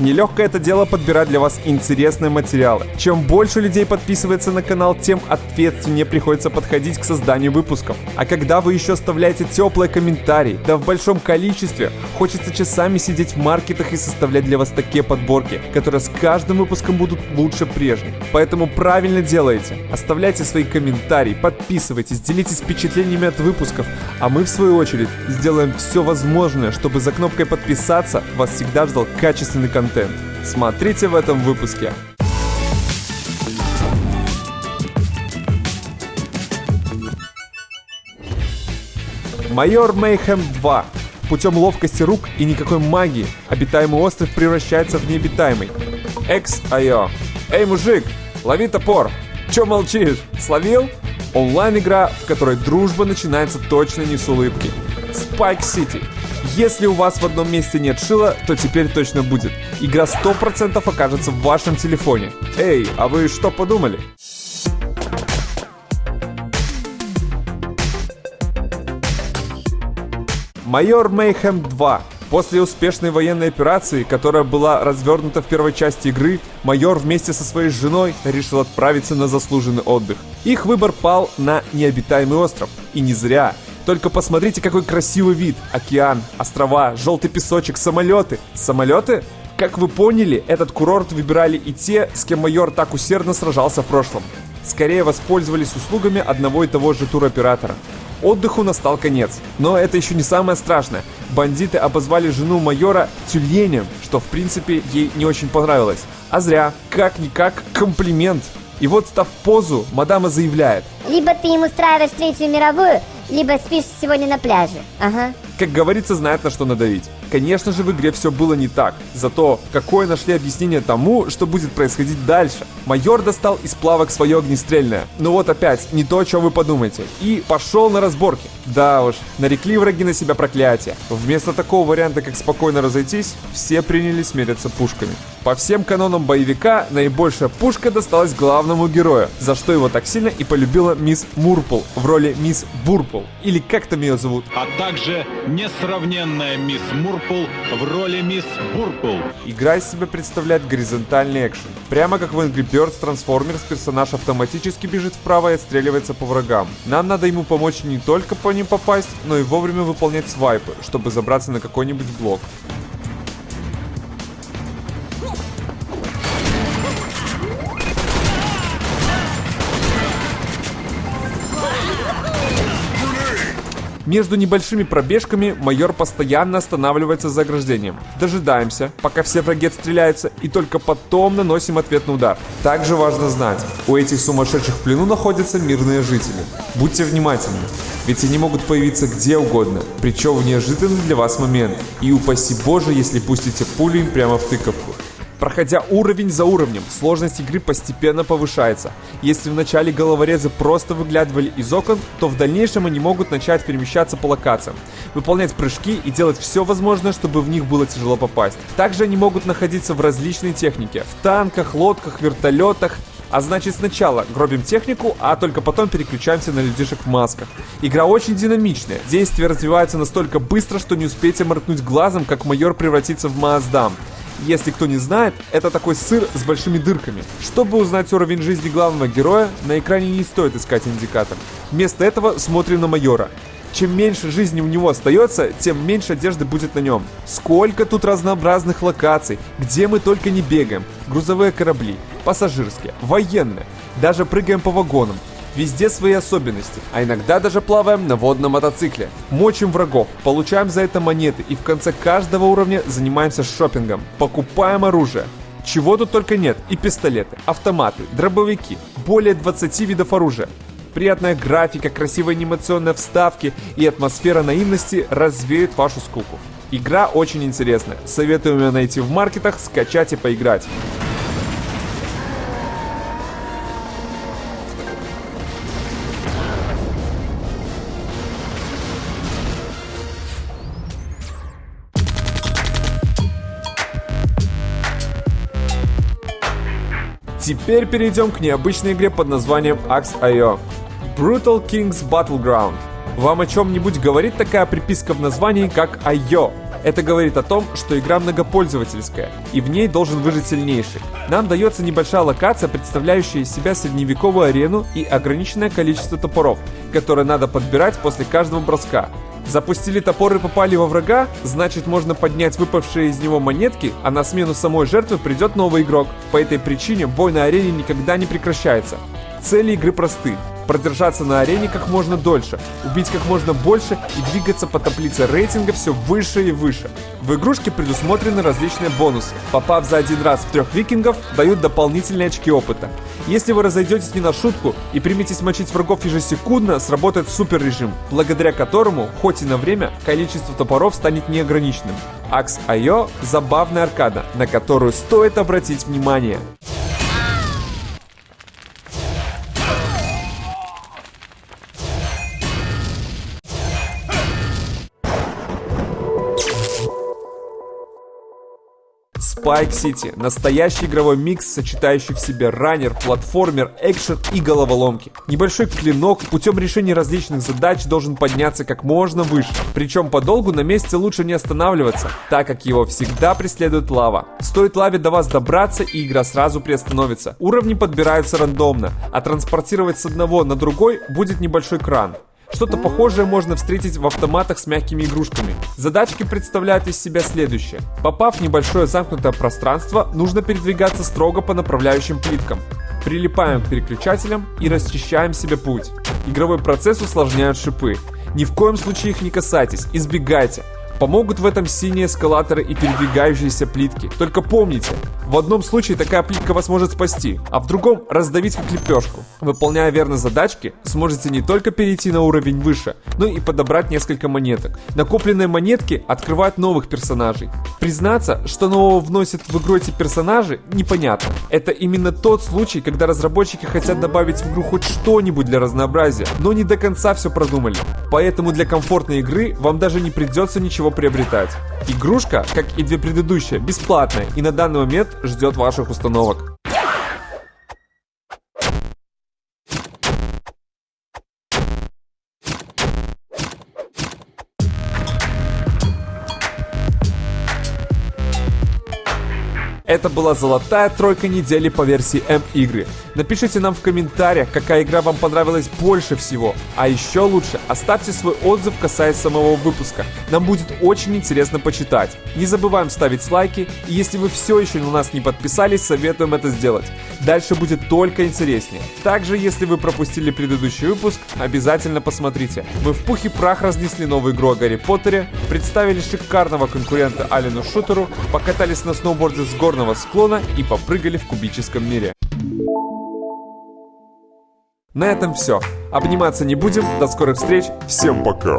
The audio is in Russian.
Нелегкое это дело подбирать для вас интересные материалы. Чем больше людей подписывается на канал, тем ответственнее приходится подходить к созданию выпусков. А когда вы еще оставляете теплые комментарии, да в большом количестве, хочется часами сидеть в маркетах и составлять для вас такие подборки, которые с каждым выпуском будут лучше прежних. Поэтому правильно делаете. Оставляйте свои комментарии, подписывайтесь, делитесь впечатлениями от выпусков, а мы в свою очередь сделаем все возможное, чтобы за кнопкой подписаться вас всегда ждал качественный контент. Смотрите в этом выпуске. Майор Мейхем 2. Путем ловкости рук и никакой магии обитаемый остров превращается в необитаемый. Экс-Айо. Эй, мужик, лови топор. Чё молчишь? Словил? Онлайн-игра, в которой дружба начинается точно не с улыбки. Spike City. Если у вас в одном месте нет шила, то теперь точно будет. Игра 100% окажется в вашем телефоне. Эй, а вы что подумали? Майор Мейхем 2. После успешной военной операции, которая была развернута в первой части игры, майор вместе со своей женой решил отправиться на заслуженный отдых. Их выбор пал на необитаемый остров. И не зря. Только посмотрите, какой красивый вид. Океан, острова, желтый песочек, самолеты. Самолеты? Как вы поняли, этот курорт выбирали и те, с кем майор так усердно сражался в прошлом. Скорее воспользовались услугами одного и того же туроператора. Отдыху настал конец. Но это еще не самое страшное. Бандиты обозвали жену майора тюленем, что в принципе ей не очень понравилось. А зря. Как-никак комплимент. И вот став позу, мадама заявляет. Либо ты им устраиваешь Третью мировую, либо спишь сегодня на пляже. Ага. Как говорится, знает на что надавить. Конечно же, в игре все было не так. Зато какое нашли объяснение тому, что будет происходить дальше. Майор достал из плавок свое огнестрельное. Ну вот опять, не то, о чем вы подумаете. И пошел на разборки. Да уж, нарекли враги на себя проклятие. Вместо такого варианта, как спокойно разойтись, все принялись меряться пушками. По всем канонам боевика, наибольшая пушка досталась главному герою, за что его так сильно и полюбила мисс Мурпл в роли мисс Бурпл. Или как там ее зовут? А также несравненная мисс Мурпл в роли мисс Бурпл. Игра из себя представляет горизонтальный экшен. Прямо как в Angry Birds Transformers персонаж автоматически бежит вправо и отстреливается по врагам. Нам надо ему помочь не только по ним попасть, но и вовремя выполнять свайпы, чтобы забраться на какой-нибудь блок. Между небольшими пробежками майор постоянно останавливается за ограждением. Дожидаемся, пока все враги отстреляются, и только потом наносим ответный удар. Также важно знать, у этих сумасшедших в плену находятся мирные жители. Будьте внимательны, ведь они могут появиться где угодно, причем в неожиданный для вас момент. И упаси боже, если пустите пулю им прямо в тыковку. Проходя уровень за уровнем, сложность игры постепенно повышается. Если в начале головорезы просто выглядывали из окон, то в дальнейшем они могут начать перемещаться по локациям, выполнять прыжки и делать все возможное, чтобы в них было тяжело попасть. Также они могут находиться в различной технике, в танках, лодках, вертолетах, а значит сначала гробим технику, а только потом переключаемся на людишек в масках. Игра очень динамичная, действие развивается настолько быстро, что не успеете моргнуть глазом, как майор превратится в Маздам. Если кто не знает, это такой сыр с большими дырками. Чтобы узнать уровень жизни главного героя, на экране не стоит искать индикатор. Вместо этого смотрим на майора. Чем меньше жизни у него остается, тем меньше одежды будет на нем. Сколько тут разнообразных локаций, где мы только не бегаем. Грузовые корабли, пассажирские, военные, даже прыгаем по вагонам. Везде свои особенности, а иногда даже плаваем на водном мотоцикле. Мочим врагов, получаем за это монеты и в конце каждого уровня занимаемся шопингом. Покупаем оружие. Чего тут только нет. И пистолеты, автоматы, дробовики, более 20 видов оружия. Приятная графика, красивые анимационные вставки и атмосфера наивности развеют вашу скуку. Игра очень интересная. Советую ее найти в маркетах, скачать и поиграть. Теперь перейдем к необычной игре под названием Axe.io. Brutal Kings Battleground. Вам о чем-нибудь говорит такая приписка в названии, как IO? Это говорит о том, что игра многопользовательская, и в ней должен выжить сильнейший. Нам дается небольшая локация, представляющая из себя средневековую арену и ограниченное количество топоров, которые надо подбирать после каждого броска. Запустили топор и попали во врага, значит можно поднять выпавшие из него монетки, а на смену самой жертвы придет новый игрок. По этой причине бой на арене никогда не прекращается. Цели игры просты. Продержаться на арене как можно дольше, убить как можно больше и двигаться по таблице рейтинга все выше и выше. В игрушке предусмотрены различные бонусы. Попав за один раз в трех викингов, дают дополнительные очки опыта. Если вы разойдетесь не на шутку и приметесь мочить врагов ежесекундно, сработает супер режим, благодаря которому, хоть и на время, количество топоров станет неограниченным. Axe.io – забавная аркада, на которую стоит обратить внимание. Spike City – настоящий игровой микс, сочетающий в себе раннер, платформер, экшен и головоломки. Небольшой клинок путем решения различных задач должен подняться как можно выше. Причем подолгу на месте лучше не останавливаться, так как его всегда преследует лава. Стоит лаве до вас добраться и игра сразу приостановится. Уровни подбираются рандомно, а транспортировать с одного на другой будет небольшой кран. Что-то похожее можно встретить в автоматах с мягкими игрушками. Задачки представляют из себя следующее. Попав в небольшое замкнутое пространство, нужно передвигаться строго по направляющим плиткам. Прилипаем к переключателям и расчищаем себе путь. Игровой процесс усложняют шипы. Ни в коем случае их не касайтесь, избегайте. Помогут в этом синие эскалаторы и передвигающиеся плитки. Только помните, в одном случае такая плитка вас может спасти, а в другом раздавить как лепешку. Выполняя верно задачки, сможете не только перейти на уровень выше, но и подобрать несколько монеток. Накопленные монетки открывают новых персонажей. Признаться, что нового вносят в игру эти персонажи, непонятно. Это именно тот случай, когда разработчики хотят добавить в игру хоть что-нибудь для разнообразия, но не до конца все продумали. Поэтому для комфортной игры вам даже не придется ничего приобретать. Игрушка, как и две предыдущие, бесплатная и на данный момент ждет ваших установок. Это была золотая тройка недели по версии М-игры. Напишите нам в комментариях, какая игра вам понравилась больше всего. А еще лучше, оставьте свой отзыв касаясь самого выпуска. Нам будет очень интересно почитать. Не забываем ставить лайки, и если вы все еще на нас не подписались, советуем это сделать. Дальше будет только интереснее. Также, если вы пропустили предыдущий выпуск, обязательно посмотрите. Мы в пух и прах разнесли новую игру о Гарри Поттере, представили шикарного конкурента Алину Шутеру, покатались на сноуборде с горного склона и попрыгали в кубическом мире. На этом все. Обниматься не будем. До скорых встреч. Всем пока.